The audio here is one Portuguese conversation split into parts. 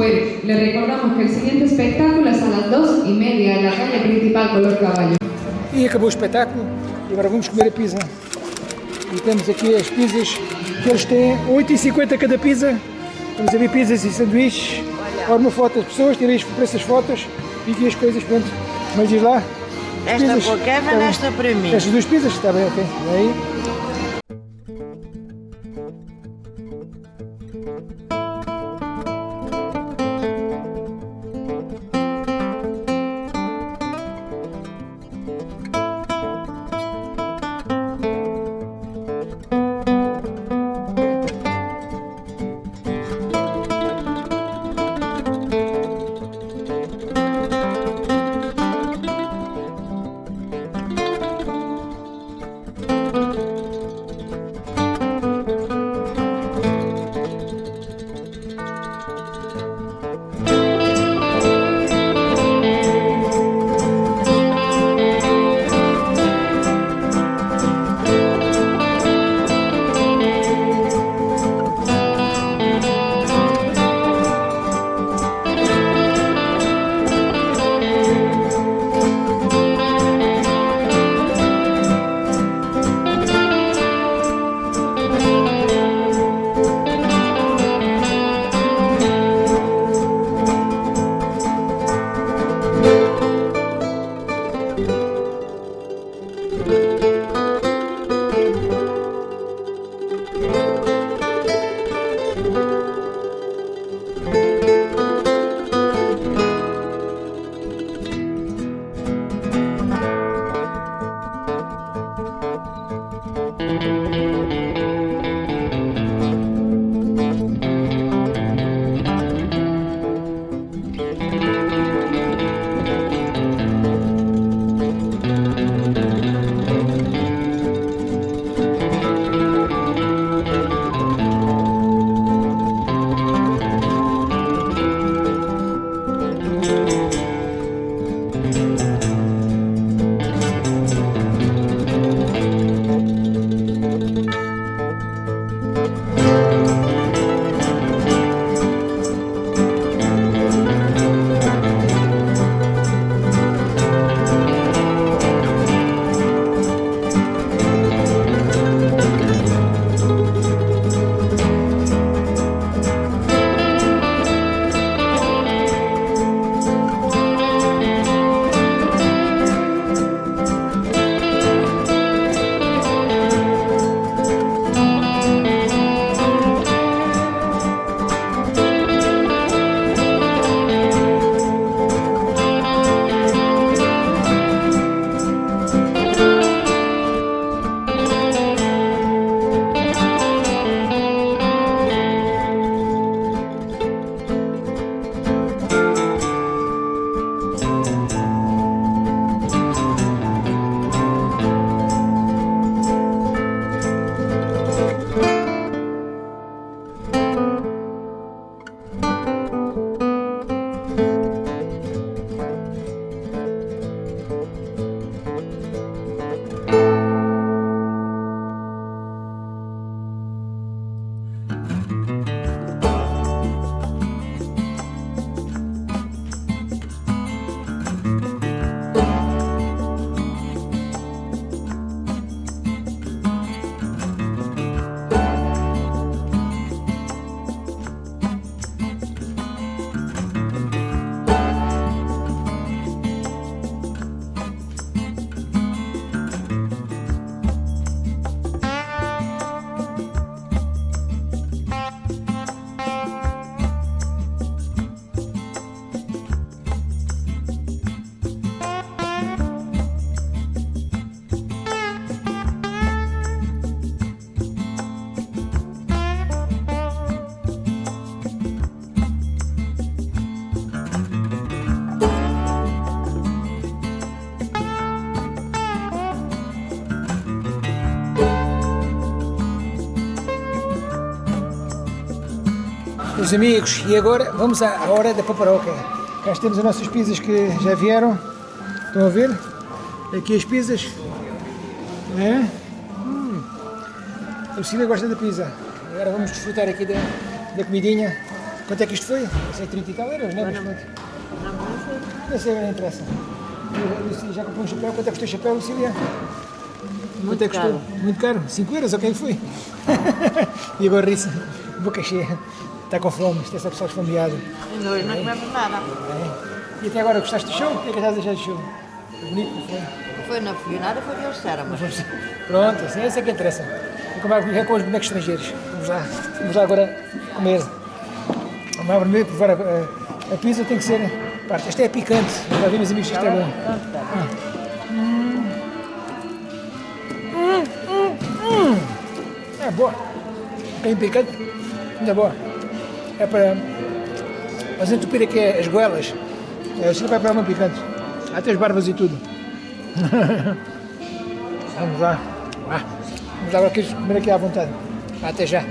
Pues le recordamos que el siguiente espectáculo es a las 2 y media en la calle principal Color Caballo. E acabou o espetáculo e agora vamos comer a pizza. E temos aqui as pizzas que eles têm 8,50 cada pizza. Vamos a ver pizzas e sanduíches. Ora uma foto das pessoas, tirei as- por essas fotos e aqui as coisas, pronto. Mas diz lá. Esta Pizzas. para o Kevin, Tá esta para mim. Estas duas pizzas? Está bem, ok. E aí? Meus amigos, e agora vamos à hora da paparoca. Cá temos as nossas pizzas que já vieram. Estão a ver? Aqui as pizzas. É? Hum. A Lucília gosta da pizza. Agora vamos desfrutar aqui da, da comidinha. Quanto é que isto foi? Não sei, 30 e tal euros, não é? Não, não sei. Não sei, não interessa. Lucília, já comprou um chapéu? Quanto é que custou o chapéu, Lucília? Quanto é que caro. custou? Muito caro? 5 euros, ok, foi. e agora ri boca cheia. Está com fome, isto é só pessoal esfomeado. E hoje não comemos nada. É. E até agora gostaste do show? O que é que estás a achar do show? Bonito, não foi? Foi na fui nada, foi eles disseram, mas Vamos- Pronto, assim, essa é que interessa. Vou comer é com os bonecos estrangeiros. Vamos lá, vamos lá agora comer. Vamos lá primeiro provar a, a, a pizza, tem que ser parte. Esta é picante, já vi meus amigos que isto é bom. pronto, tá. É boa. Bem picante, ainda boa. É para mas entupir aqui as goelas. É, assim vai para uma picante. Até as barbas e tudo. Vamos lá. Vamos agora comer aqui à vontade. Até já.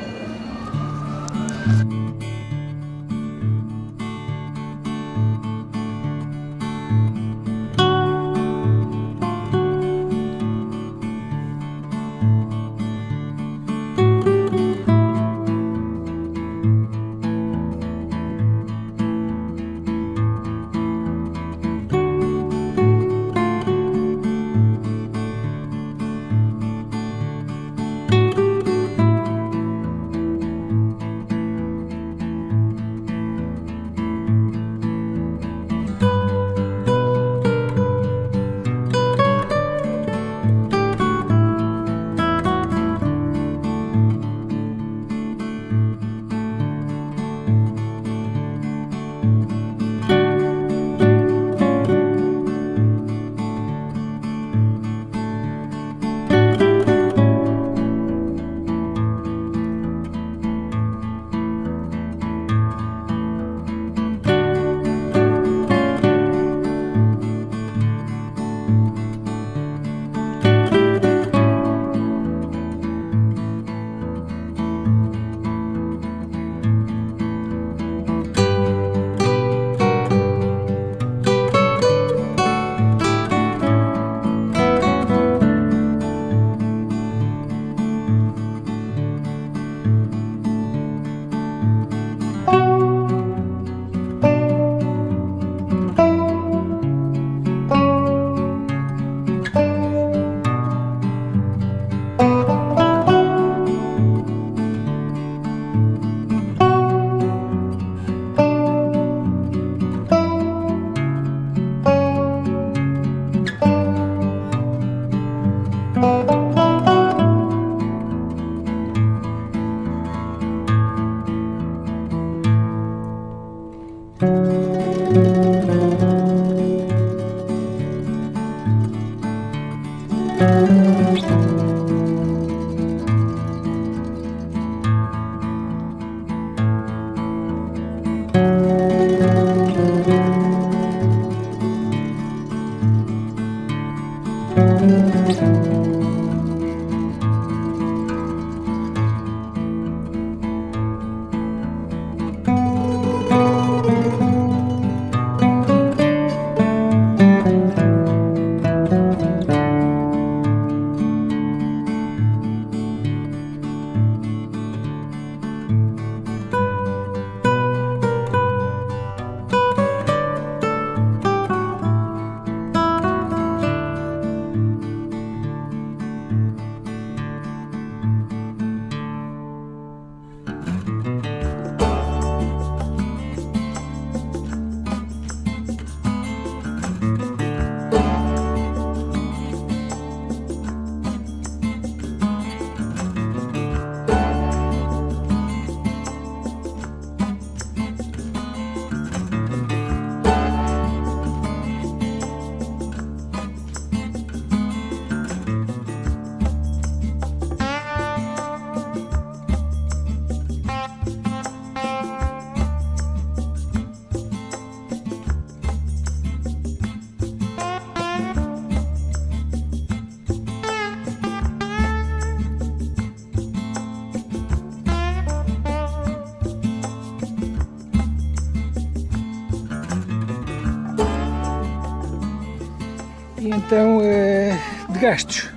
Então, eh, de gastos.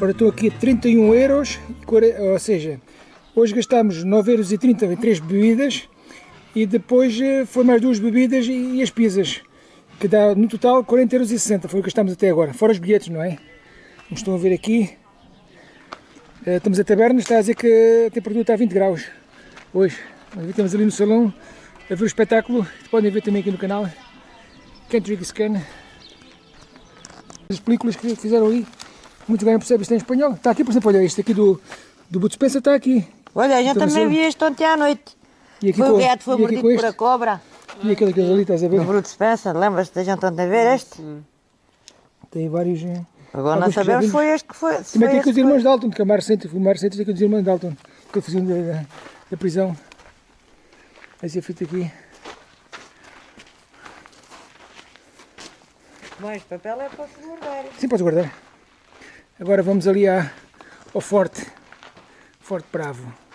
Ora, estou aqui a 31 euros, e ou seja, hoje gastamos 9,30 euros em três bebidas E depois eh, foi mais duas bebidas e, e as pizzas. Que dá no total 40,60€. Foi o que gastamos até agora. Fora os bilhetes, não é? Como estão a ver aqui. eh, Estamos a taberna, está a dizer que a temperatura está a 20 graus. Hoje. Estamos ali no salão a ver o espetáculo. Podem ver também aqui no canal. Drink Scan. As películas que fizeram ali. Muitos ganham percebem isto em espanhol. Está aqui, por exemplo, olha, este aqui do, do Bud Spencer está aqui. Olha, a gente Então, também viu isto ontem à noite. E aqui Foi com- o gato, foi aqui mordido por este. a cobra. E aquele que ali, estás a ver? O Bruto Spencer, lembras-te da gente ontem a ver este? Tem vários. eh, Agora não que já sabemos se vimos. foi este que foi. Também foi tem este com os que irmãos Dalton, que é o mais recente, o mais recente tem com os irmãos Dalton, que fugiram da, da, prisão. Essa fita aqui. Mas papel é para se guardar. Sim, podes guardar. Agora vamos ali à, ao Forte. Forte Bravo.